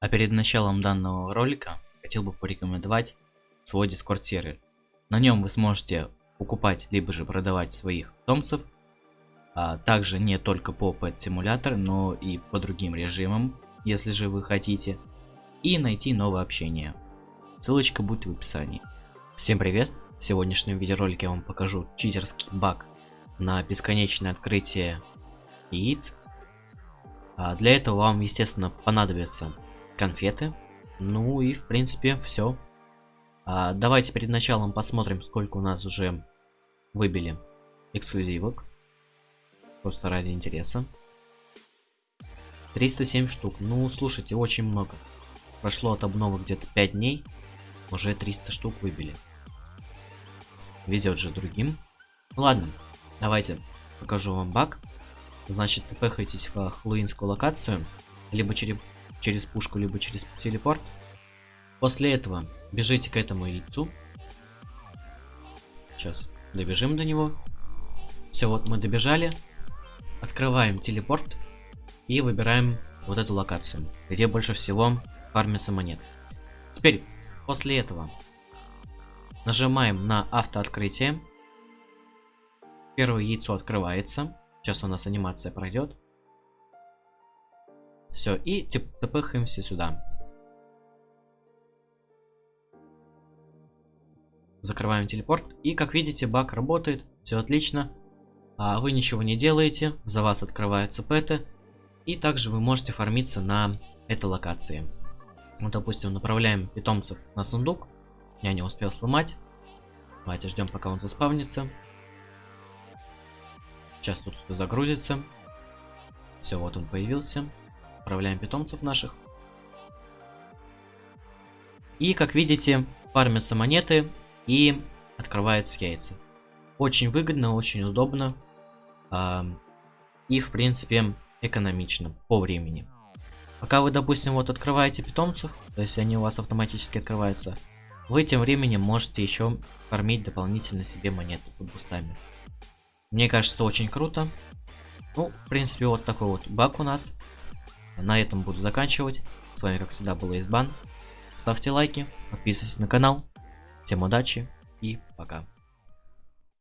А перед началом данного ролика хотел бы порекомендовать свой дискорд сервер. На нем вы сможете покупать либо же продавать своих питомцев, а также не только по Pet Simulator, но и по другим режимам, если же вы хотите, и найти новое общение. Ссылочка будет в описании. Всем привет! В сегодняшнем видеоролике я вам покажу читерский баг на бесконечное открытие яиц. А для этого вам, естественно, понадобится конфеты. Ну и в принципе все. А, давайте перед началом посмотрим, сколько у нас уже выбили эксклюзивок. Просто ради интереса. 307 штук. Ну, слушайте, очень много. Прошло от обновы где-то 5 дней. Уже 300 штук выбили. Везет же другим. Ладно, давайте покажу вам баг. Значит, пехайтесь в хэллоуинскую локацию. Либо через через пушку, либо через телепорт. После этого бежите к этому яйцу. Сейчас добежим до него. Все, вот мы добежали. Открываем телепорт и выбираем вот эту локацию, где больше всего фармится монет. Теперь, после этого, нажимаем на автооткрытие. Первое яйцо открывается. Сейчас у нас анимация пройдет. Все, и тпхаемся сюда. Закрываем телепорт. И как видите, баг работает. Все отлично. А вы ничего не делаете. За вас открываются пэты. И также вы можете фармиться на этой локации. Вот, допустим, направляем питомцев на сундук. Я не успел сломать. Давайте ждем, пока он заспавнится. Сейчас тут загрузится. Все, вот он появился. Отправляем питомцев наших. И, как видите, фармятся монеты и открываются яйца. Очень выгодно, очень удобно. Э, и, в принципе, экономично по времени. Пока вы, допустим, вот открываете питомцев, то есть они у вас автоматически открываются, вы тем временем можете еще фармить дополнительно себе монеты под бустами. Мне кажется, очень круто. Ну, в принципе, вот такой вот баг у нас. На этом буду заканчивать. С вами, как всегда, был Избан. Ставьте лайки, подписывайтесь на канал. Всем удачи и пока.